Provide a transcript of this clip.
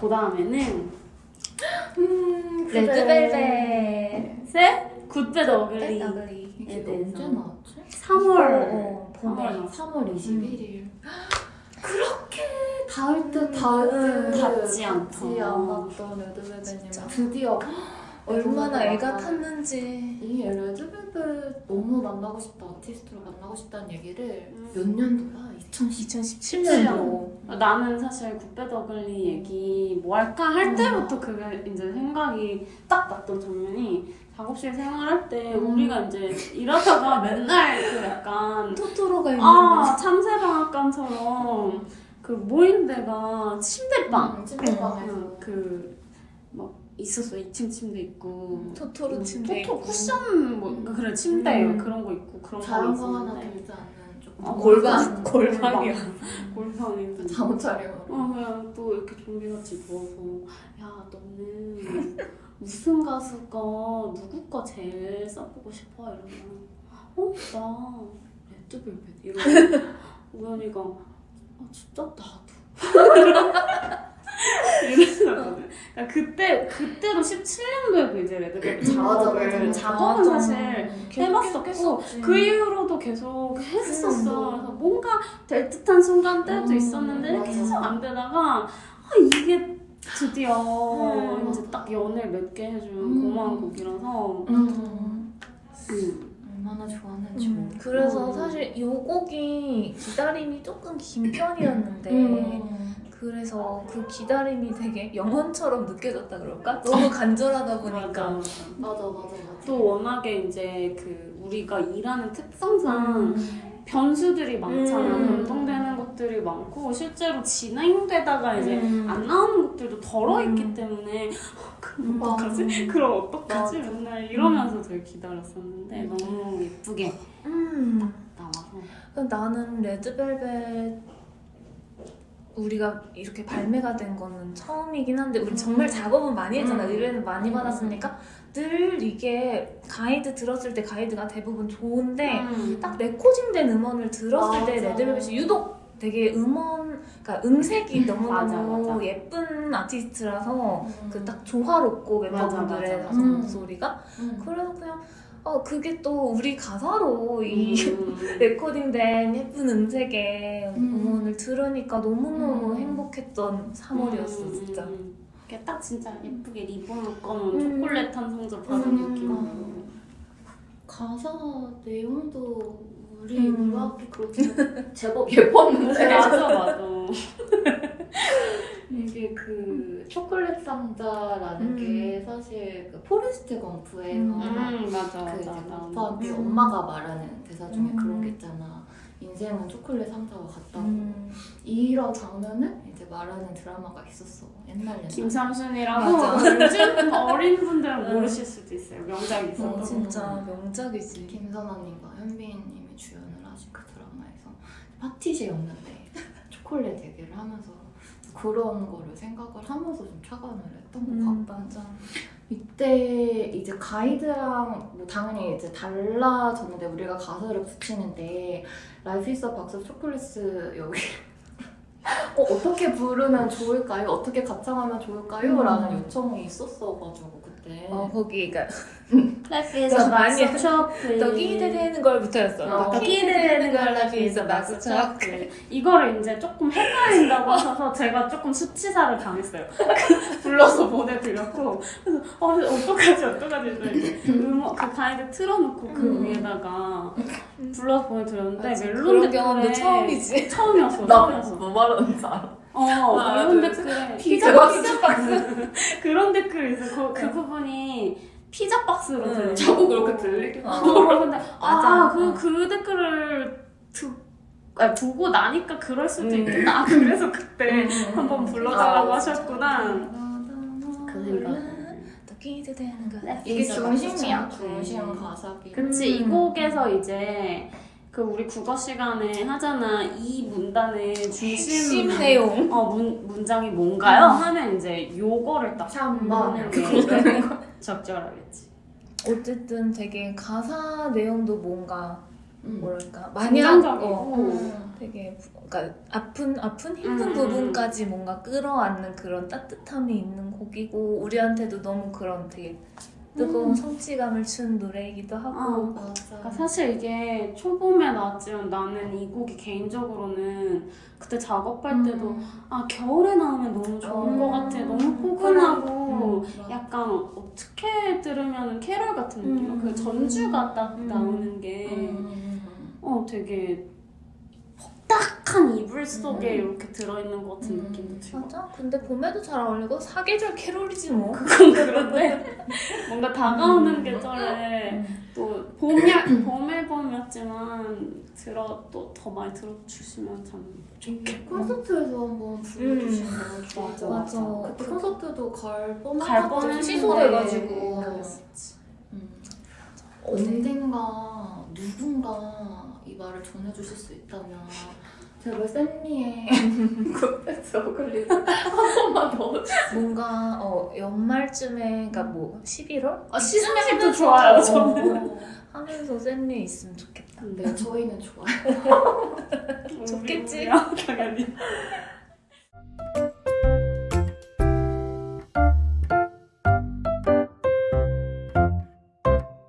그 다음에는 음, 레드벨벳의 Good Bad Ugly. 에 이게 대해서 언제 나왔지? 3월 어, 봄에. 3월 21일. 그렇게 닿을 듯 닿을 음, 듯 닿지 않았던 레드벨벳님. 드디어 얼마나 애가 탔는지. 이 레드벨벳 너무 만나고 싶다 아티스트로 만나고 싶다는 얘기를 음. 몇 년도야? 2010 2017년도. 나는 사실 Good Bad Ugly 얘기 뭐 할까 할 음. 때부터 그게 이제 생각이 딱 났던 장면이 작업실 생활할 때 음. 우리가 이제 일하다가 맨날 그 약간 토토로가 있는 거. 아 참새방앗간처럼 그 모인 데가 침대방 음, 찜질방에서 응, 그막 있었어. 2층 침대 있고. 토토로 침대 토토 있고. 쿠션 뭐 그래 침대 음. 그런 거 있고 그런 거 자연광 하나 들지 않는 조금 아, 골반. 골방. 골방이야. 골방이 잠옷 차려 어 그냥 또 이렇게 좀비같이 누워서. 야 너는 무슨 가수가 누구 거 제일 써보고 싶어? 이러면 어나 레드벨벳 이러고. 우연이가 아 진짜? 나도 이러더라거든 그러니까 그때 그때도 17년도에도 이제 레드벨벳 음, 맞아, 작업을 맞아, 맞아. 작업은 맞아. 사실 계속 해봤었고. 그 이후로도 계속 했었어. 음. 그래서 뭔가 될 듯한 순간들도 음, 있었는데 맞아. 계속 안 되다가 아, 이게 드디어 음. 이제 딱 연을 맺게 해준 음. 고마운 곡이라서 음. 음. 얼마나 좋았는지 음, 모르겠어. 그래서 음. 사실 이 곡이 기다림이 조금 긴 편이었는데 음. 그래서 그 기다림이 되게 영원처럼 느껴졌다 그럴까? 너무 간절하다 보니까 맞아. 맞아 맞아 맞아 또 워낙에 이제 그 우리가 일하는 특성상 음. 변수들이 많잖아. 음. 변동되는 것들이 많고 실제로 진행되다가 이제 음. 안 나오는 것들도 덜어 있기 음. 때문에 그럼 음. 어떡하지? 그럼 어떡하지? 맞아. 맨날 이러면서 되게 기다렸었는데 너무 예쁘게 음. 나와서 나는 레드벨벳 우리가 이렇게 발매가 된 거는 처음이긴 한데 우리 정말 작업은 많이 했잖아 음. 의뢰는 많이 음. 받았으니까 늘 이게 가이드 들었을 때 가이드가 대부분 좋은데 음. 딱 레코딩된 음원을 들었을 때 맞아. 레드벨벳이 유독 되게 음원, 그러니까 음색이 너무너무 맞아, 맞아. 예쁜 아티스트라서 음. 그딱 조화롭고 멤버분들의 음. 목소리가 음. 그래서 그냥 어 그게 또 우리 가사로 이 음. 레코딩된 예쁜 음색의 음. 음원을 들으니까 너무너무 음. 행복했던 3월이었어 음, 진짜 음. 이게 딱 진짜 예쁘게 리본을 꺼놓은 음. 초콜릿 한 상자 받은 음. 느낌으로 가사 내용도 우리 음. 우아하게 그렇게 제법 예뻤는데 맞아 맞아 초콜릿 상자라는 음. 게 사실 그 포레스트 검프에서 음. 음 맞아 그 이제 맞아 아빠한테 음. 엄마가 말하는 대사 중에 음. 그런 게 있잖아. 인생은 초콜릿 상자와 같다고. 음. 이런 장면을 이제 말하는 드라마가 있었어. 옛날 옛날. 김삼순이라고 맞아. 요즘 어린 분들은 음. 모르실 수도 있어요 명작이 어, 있었던 진짜 명작이지 김선아님과 현빈님이 주연을 하신 그 드라마에서 파티시였는데 초콜릿 얘기를 하면서 그런 거를 생각을 하면서 좀 착안을 했던 것 음, 맞아. 이때 이제 가이드랑 뭐 당연히 이제 달라졌는데 우리가 가사를 붙이는데 Life is box chocolates 여기 어, 어떻게 부르면 좋을까요? 어떻게 가창하면 좋을까요? 음. 라는 요청이 있었어가지고 그때 어 거기 그러니까 Life is a box of chocolate 떡이 되는 걸부터였어 어, 떡이 되는 걸 box of chocolate 이거를 이제 조금 헷갈린다고 하셔서 제가 조금 수치사를 당했어요. 불러서 보내드렸고 그래서 어 어떡하지 어떡하지 음악 그 가이드 틀어놓고 그 음. 위에다가 불러서 보내드렸는데 맞아, 멜론 댓글에 경험도 처음이지 처음이었어 처음이었어. 뭐 말하는지 알아? 어 하나, 멜론 둘, 댓글에 피자 피자 박스 그런 댓글이 있어. 그, 그 부분이 피자 박스로 응. 들려. 자꾸 그렇게 들리게 어. 근데 맞아. 아그 그 댓글을 듣 아, 보고 나니까 그럴 수도 음. 있겠다. 아, 그래서 그때 음. 한번 불러달라고 아, 하셨구나. 그 생각. 떡이 되는 걸 이게 중심이야. 중심 가사기 그치 이 음. 곡에서 이제 그 우리 국어 시간에 하잖아 이 문단의 중심 내용 어 문, 문장이 뭔가요? 하면 이제 요거를 딱게 적절하겠지. 어쨌든 되게 가사 내용도 뭔가 음. 뭐랄까 많이 하 긍정적이고 어, 음. 되게 부- 그러니까 아픈 아픈 힘든 음. 부분까지 뭔가 끌어안는 그런 따뜻함이 있는 곡이고 우리한테도 너무 그런 되게 뜨거운 음. 성취감을 준 노래이기도 하고 어. 맞아. 그러니까 사실 이게 초봄에 나왔지만 나는 이 곡이 개인적으로는 그때 작업할 때도 음. 아 겨울에 나오면 너무 좋은 음. 것 같아 너무 포근하고 음. 약간 어떻게 들으면 캐롤 같은 느낌 음. 그 전주가 딱 음. 나오는 게 음. 어 되게 퍽딱한 이불 속에 음. 이렇게 들어있는 것 같은 음. 느낌도 들고 맞아 근데 봄에도 잘 어울리고 사계절 캐롤이지 뭐 그건 그런데 뭔가 다가오는 음. 계절에 음. 또 봄이 봄 앨범이었지만 들어 또 더 많이 들어주시면 참 좋겠고 콘서트에서 한번 불러주시면 좋을 맞아, 것 맞아. 같아. 그때 콘서트도 갈 뻔한 갈 뻔했는데 취소돼가지고. 그랬었지. 음. 언젠가 누군가 이 말을 전해주실 수 있다면 제발 샌미의 굿백스 어글리 한 번만 넣어주세요. 뭔가 어 연말쯤에 그러니까 뭐 11월 아 시상식도 좋아요 저는 어, 하면서 샌리 있으면 좋겠다. 네, 저희는 좋아요. 좋겠지? 당연히